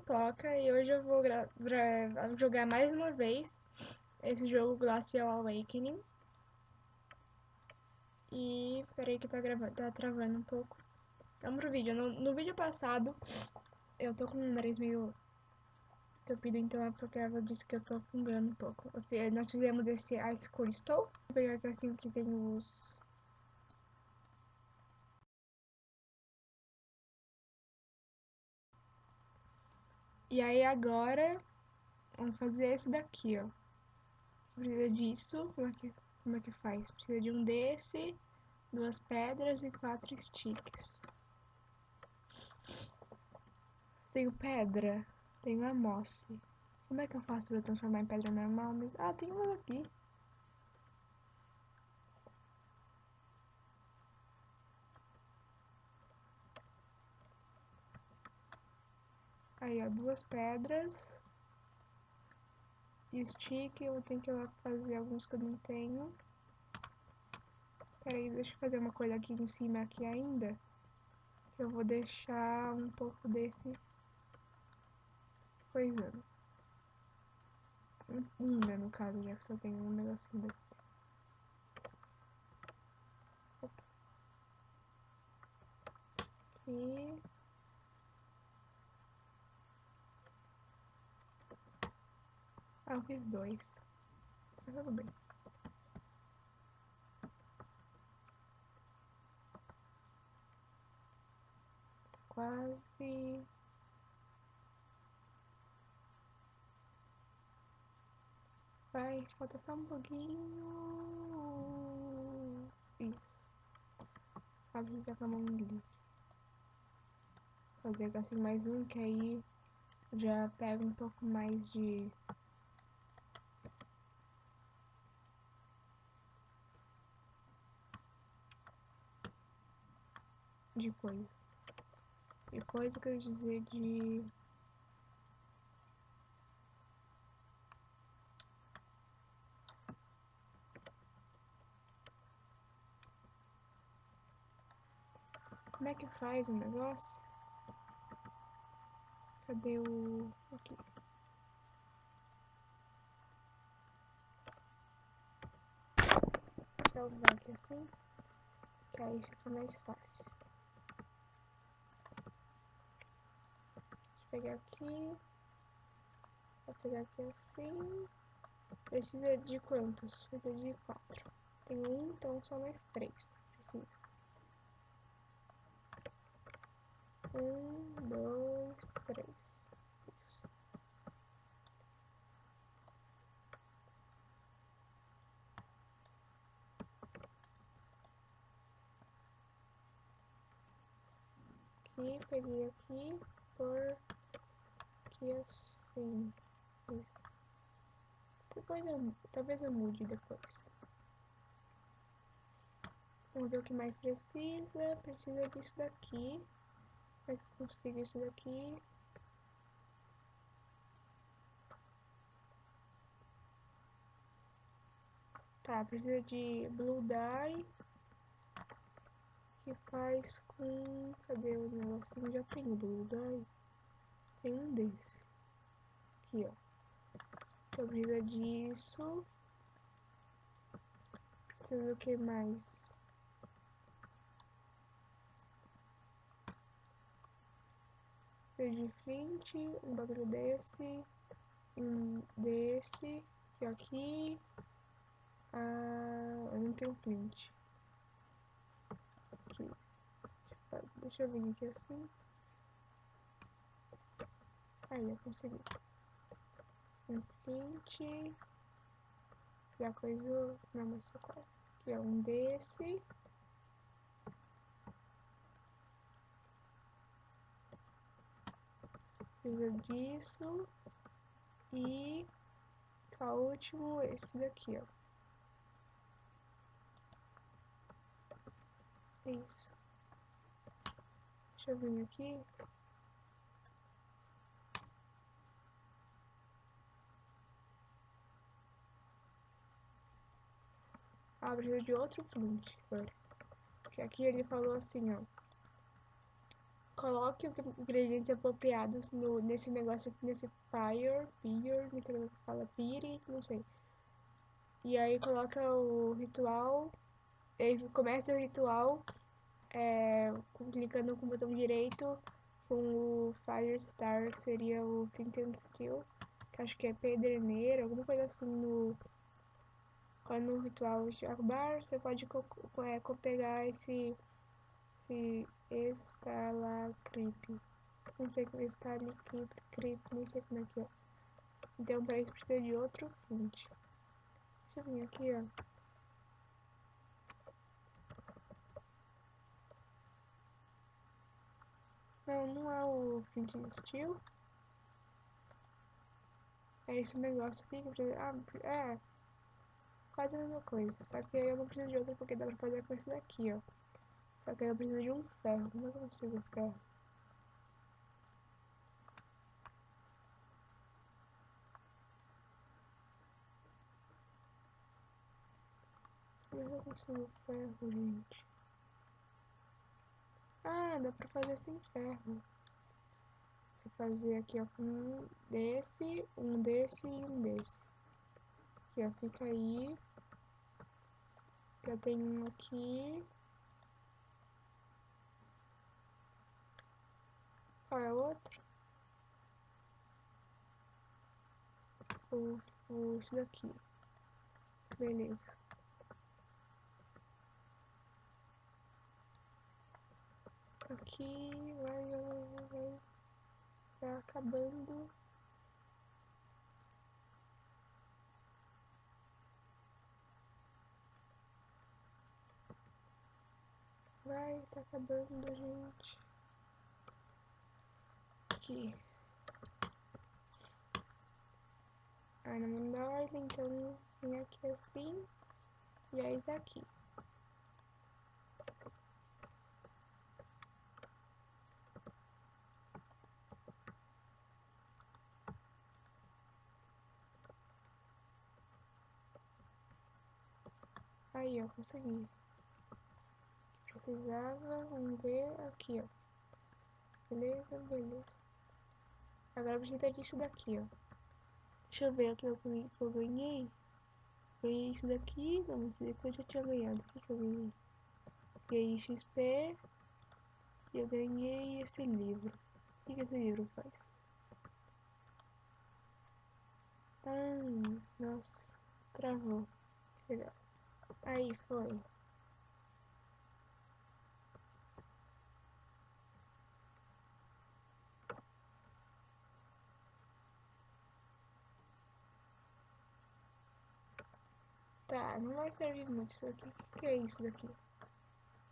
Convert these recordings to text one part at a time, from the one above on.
Poca e hoje eu vou jogar mais uma vez esse jogo Glacial Awakening. E peraí que tá, gravando, tá travando um pouco. Vamos pro vídeo. No, no vídeo passado, eu tô com o nariz meio entupido, então é porque ela disse que eu tô fungando um pouco. Nós fizemos esse Ice Crystal. Vou pegar aqui assim que tem os E aí agora, vamos fazer esse daqui, ó. Precisa disso, como é que, como é que faz? Precisa de um desse, duas pedras e quatro sticks. Tenho pedra, tenho a mosse. Como é que eu faço pra transformar em pedra normal mesmo? Ah, tem uma aqui. Aí, ó, duas pedras. Stick, eu tenho que ir lá fazer alguns que eu não tenho. Peraí, deixa eu fazer uma coisa aqui em cima aqui ainda. Eu vou deixar um pouco desse coisando. Né, no caso, já que só tem um negocinho daqui. Aqui. Eu fiz dois. Mas tudo bem. Quase. Vai, falta só um pouquinho. Isso. Ah, precisa com a mão livre. Fazer assim mais um, que aí já pega um pouco mais de de coisa. De coisa quer dizer de. Como é que faz o negócio? Cadê o. Aqui. Vou salvar aqui assim, que aí fica mais fácil. Pegar aqui. Vou pegar aqui assim. Precisa de quantos? Precisa de quatro. Tem um, então só mais três. Precisa. Um, dois, três. Isso. Aqui, peguei aqui por aqui assim. Depois eu, talvez eu mude depois. Vamos ver o que mais precisa. Precisa disso daqui. Como é que eu consigo isso daqui? Tá, precisa de blue dye. Que faz com... Cadê o negocinho? Já tem blue dye. Tem um desse. Aqui, ó. Então precisa disso. Precisa do que mais? Precisa de flint, um bagulho desse. Um desse. E aqui. Ah, eu não tenho flint. Aqui. Deixa eu vir aqui assim. Aí, eu consegui. Um print. Já coisa. Não, mas só quase. Aqui, ó, um desse. Precisa disso. E. Cá, último, esse daqui, ó. Isso. Deixa eu vir aqui. Ah, de outro print agora. Que aqui ele falou assim, ó. coloque os ingredientes apropriados no, nesse negócio, nesse fire, beer, que fala pire, não sei. E aí coloca o ritual, e aí começa o ritual é, clicando com o botão direito com o Fire Star, seria o Flint Skill, que acho que é pederneira, alguma coisa assim no quando o ritual acabar, você pode é, pegar esse, esse estalactipe. Não sei como é estalactipe, nem sei como é que é. Então, para isso precisa de outro flint. Deixa eu vir aqui, ó. Não, não é o flint steel. É esse negócio aqui que eu preciso... Ah, é quase a mesma coisa. Só que aí eu não preciso de outra porque dá pra fazer com esse daqui, ó. Só que aí eu preciso de um ferro. Como é que eu consigo ferro? Como é que eu consigo ferro, gente? Ah, dá pra fazer sem ferro. Vou fazer aqui, ó, um desse, um desse e um desse. Aqui, ó, fica aí. Já tem um aqui. Qual é o outro? O, o, esse daqui. Beleza. Aqui, vai, vai, vai. Tá acabando. Vai, tá acabando, gente. Aqui. Ah, não manda ordem, então vem aqui assim. E aí tá aqui. Aí, ó, consegui precisava, vamos ver aqui, ó. Beleza, beleza. Agora precisa disso daqui, ó. Deixa eu ver aqui o que eu ganhei. Ganhei isso daqui, vamos ver que eu já tinha ganhado. O que, eu ganhei? Ganhei XP e eu ganhei esse livro. O que, que esse livro faz? Ah, nossa, travou. Legal. Aí foi. Tá, não vai servir muito isso aqui. O que é isso daqui?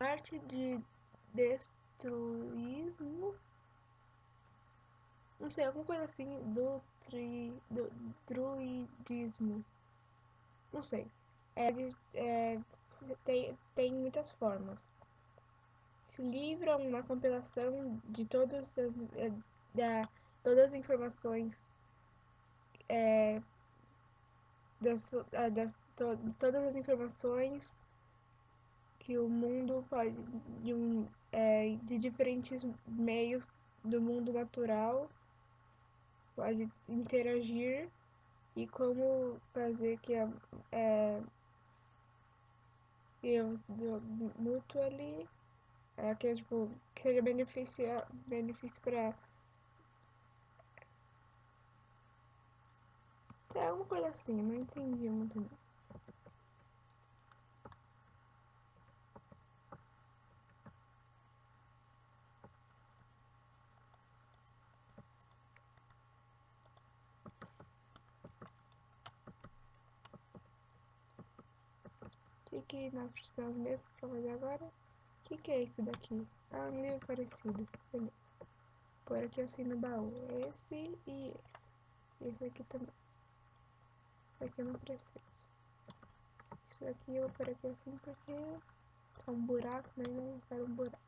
Arte de destruísmo. Não sei, alguma coisa assim do, tri, do druidismo. Não sei. É, é, tem, tem muitas formas. Esse livro é uma compilação de todas as, é, da, todas as informações é, das, das to, todas as informações que o mundo pode de, um, é, de diferentes meios do mundo natural pode interagir e como fazer que a é, erros do mutually é, que, é, tipo, que seja benefício benefício para É alguma coisa assim, não entendi muito bem. O que, que nós precisamos mesmo para fazer agora? O que, que é isso daqui? Ah, livro parecido. Beleza. Por aqui assim no baú. Esse e esse. Esse aqui também. Aqui eu não preciso. Isso aqui eu vou por aqui assim porque é um buraco, mas eu não quero um buraco.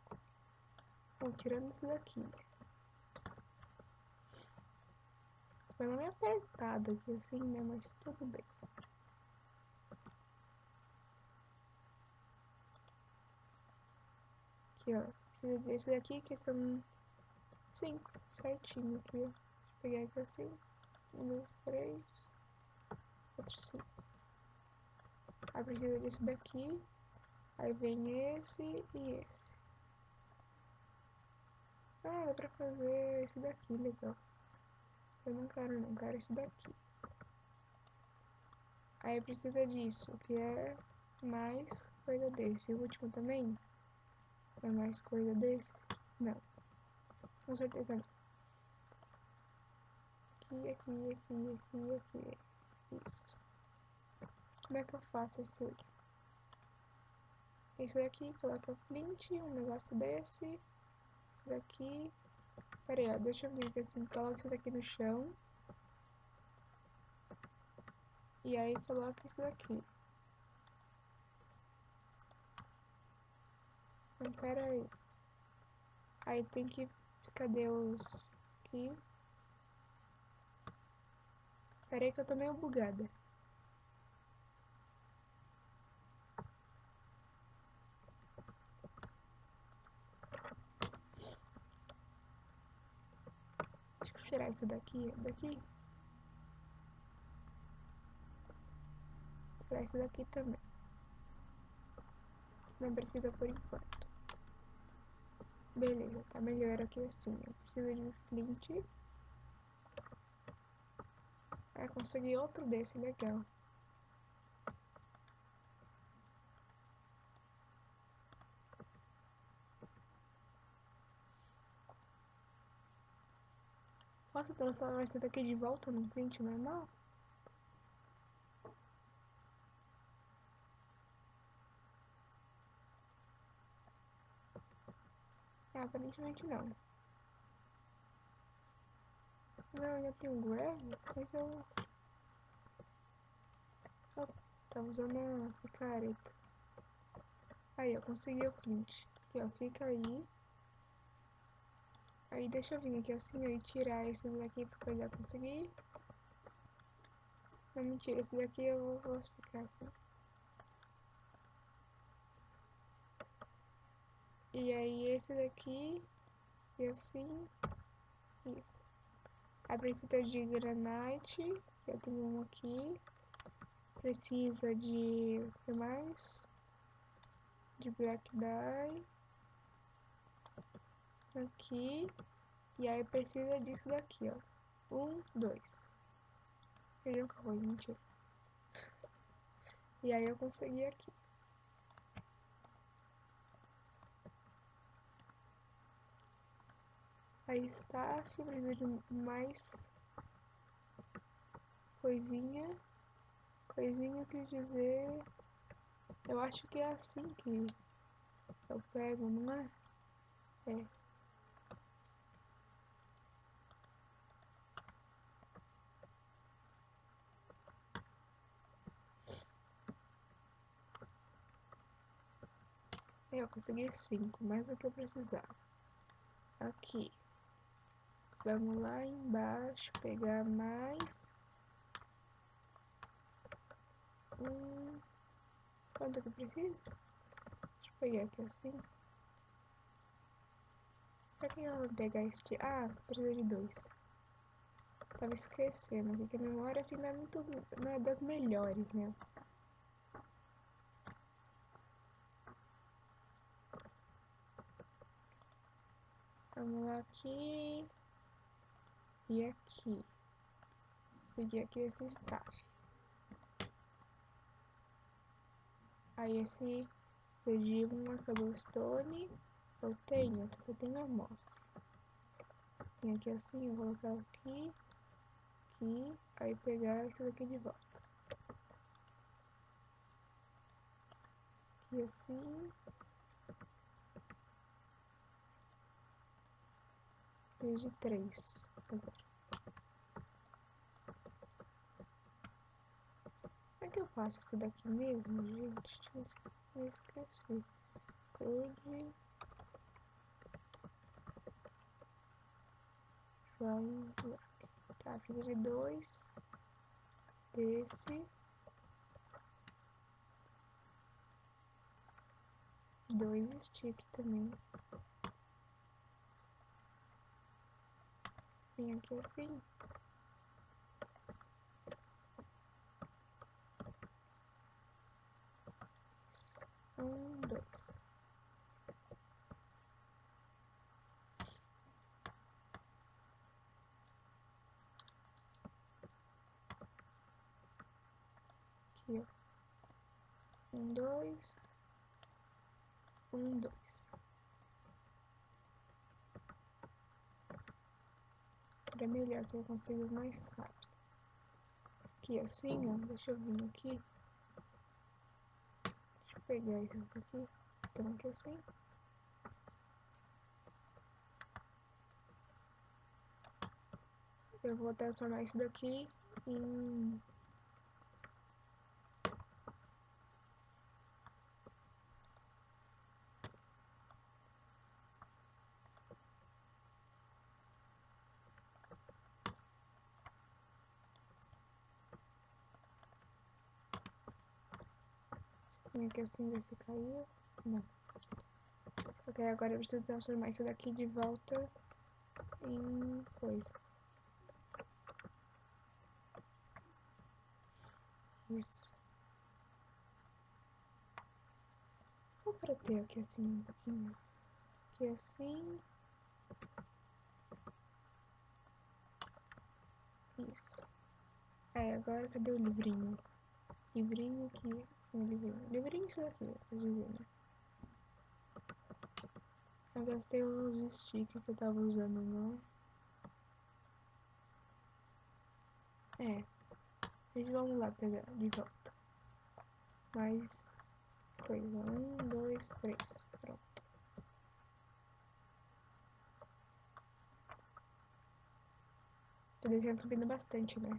Bom, tirando isso daqui. Foi meio apertado aqui assim, né? Mas tudo bem. Aqui, ó. Desse daqui que são 5, certinho aqui, ó. Deixa eu pegar aqui assim. 1, 2, 3, 4, 5. Aí precisa desse daqui. Aí vem esse e esse. Ah, dá pra fazer esse daqui, legal. Eu não quero não, quero esse daqui. Aí precisa disso, que é mais coisa desse. O último também é mais coisa desse? Não. Com certeza não. Aqui, aqui, aqui, aqui, aqui. Isso. Como é que eu faço esse? Isso daqui, coloca o flint, um negócio desse. Esse daqui. Pera aí, ó, deixa eu ver assim. Coloca isso daqui no chão. E aí coloca isso daqui. Então, pera aí. Aí tem que... Cadê os... Aqui. Pera aí que eu tô meio bugada. Deixa eu tirar isso daqui, daqui. Tirar isso daqui também. Não precisa por enquanto. Beleza, tá melhor aqui assim. Eu preciso de flint. Ah, consegui outro desse, legal. Posso transformar esse daqui de volta num flint normal? Ah, aparentemente não. Não, já tem um grab, mas eu... Oh, tá usando a picareta. Aí, eu consegui o flint. Aqui, ó, fica aí. Aí deixa eu vir aqui assim, ó, e tirar esse daqui pra eu já conseguir. Não, mentira, esse daqui eu vou, vou ficar assim. E aí esse daqui, e assim, isso. Precisa de granite, eu tenho um aqui. Precisa de, o que mais? De black dye. Aqui. E aí precisa disso daqui, ó. Um, dois. Feijão com arroz, mentira. E aí eu consegui aqui. Aí está, precisa de mais coisinha. Coisinha quer dizer. Eu acho que é assim que eu pego, não é? É. Eu consegui cinco, mais do que eu precisava. Aqui. Vamos lá embaixo, pegar mais. Um. Quanto que precisa? Deixa eu pegar aqui assim. Pra que eu pegar este? Ah, precisa de dois. Tava esquecendo aqui que a memória assim não é muito. não é das melhores, né? Vamos lá aqui. E aqui. Seguir aqui esse staff. Aí esse pedi uma cobblestone. Eu tenho, você tem amostra. Vem aqui assim, eu vou colocar aqui. Aqui. Aí pegar isso daqui de volta. Aqui assim. De três. Como é que eu faço isso daqui mesmo, gente? Eu esqueci. Code. Block. Tá, fiz de dois. Desse. Dois stick também. Vem aqui assim. Um, dois. Aqui, ó. Um, dois. Um, dois. Era melhor que eu consigo mais rápido. Aqui assim, ó. Deixa eu vir aqui. Deixa eu pegar isso aqui. Aqui assim. Eu vou transformar isso daqui em Vem aqui assim, ver se caiu. Não. Ok, agora eu preciso transformar isso daqui de volta em coisa. Isso. Só pra ter aqui assim um pouquinho. Aqui assim. Isso. Aí, agora cadê o livrinho? Livrinho aqui um livrinho. Livrinho isso daqui, né? Eu gastei os stickers que eu tava usando, não. É. A gente vamos lá pegar de volta. Mais coisa. Um, dois, três. Pronto. Tô descendo subindo bastante, né?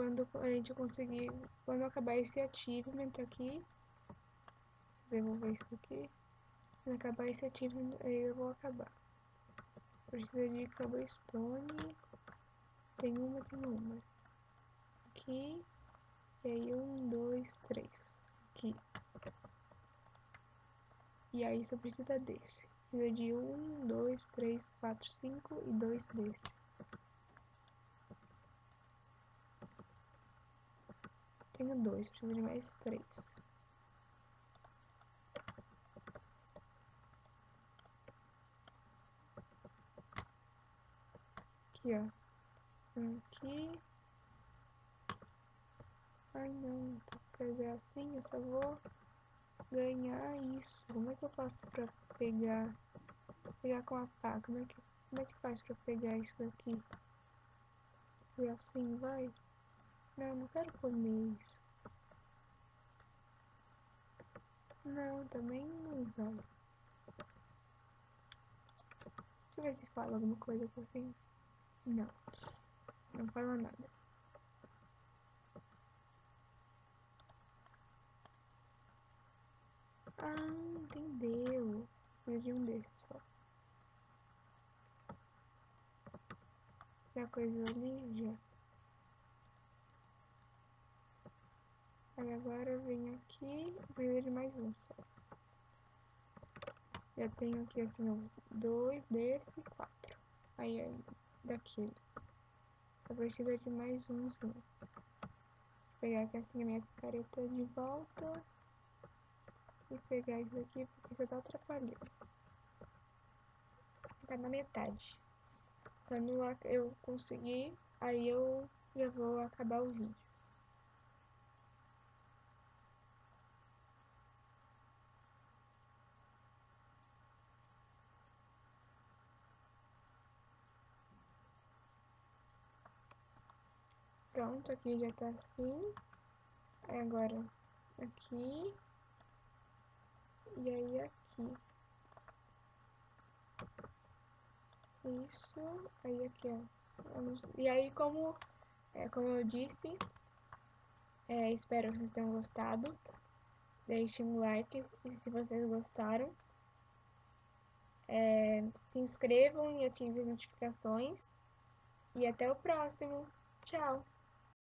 Quando a gente conseguir, quando acabar esse achievement aqui, devolver isso aqui, quando acabar esse achievement, aí eu vou acabar. Precisa de cobblestone, tem uma, tem uma. Aqui, e aí um, dois, três, aqui. E aí só precisa desse. Precisa de um, dois, três, quatro, cinco e dois desse. Tenho dois, preciso de mais três. Aqui, ó. Aqui. Ai, não. Tem que fazer assim, eu só vou ganhar isso. Como é que eu faço pra pegar... Pegar com a pá? Como é que, como é que faz pra pegar isso daqui? E assim, vai. Não, não quero comer isso. Não, também não vai. Deixa eu ver se fala alguma coisa assim. Não. Não fala nada. Ah, entendeu. Preciso de um desses só. Já coisa ali? Já. Aí agora eu venho aqui preciso de mais um só. Já tenho aqui assim uns dois desse quatro. Aí é daquele. Eu preciso de mais umzinho. Vou pegar aqui assim a minha picareta de volta. E pegar isso aqui porque você tá atrapalhando. Tá na metade. Quando eu conseguir, aí eu já vou acabar o vídeo. Pronto, aqui já tá assim. Aí agora aqui. E aí aqui. Isso. Aí aqui, ó. E aí como, é, como eu disse, é, espero que vocês tenham gostado. Deixem um like se vocês gostaram. É, se inscrevam e ativem as notificações. E até o próximo. Tchau!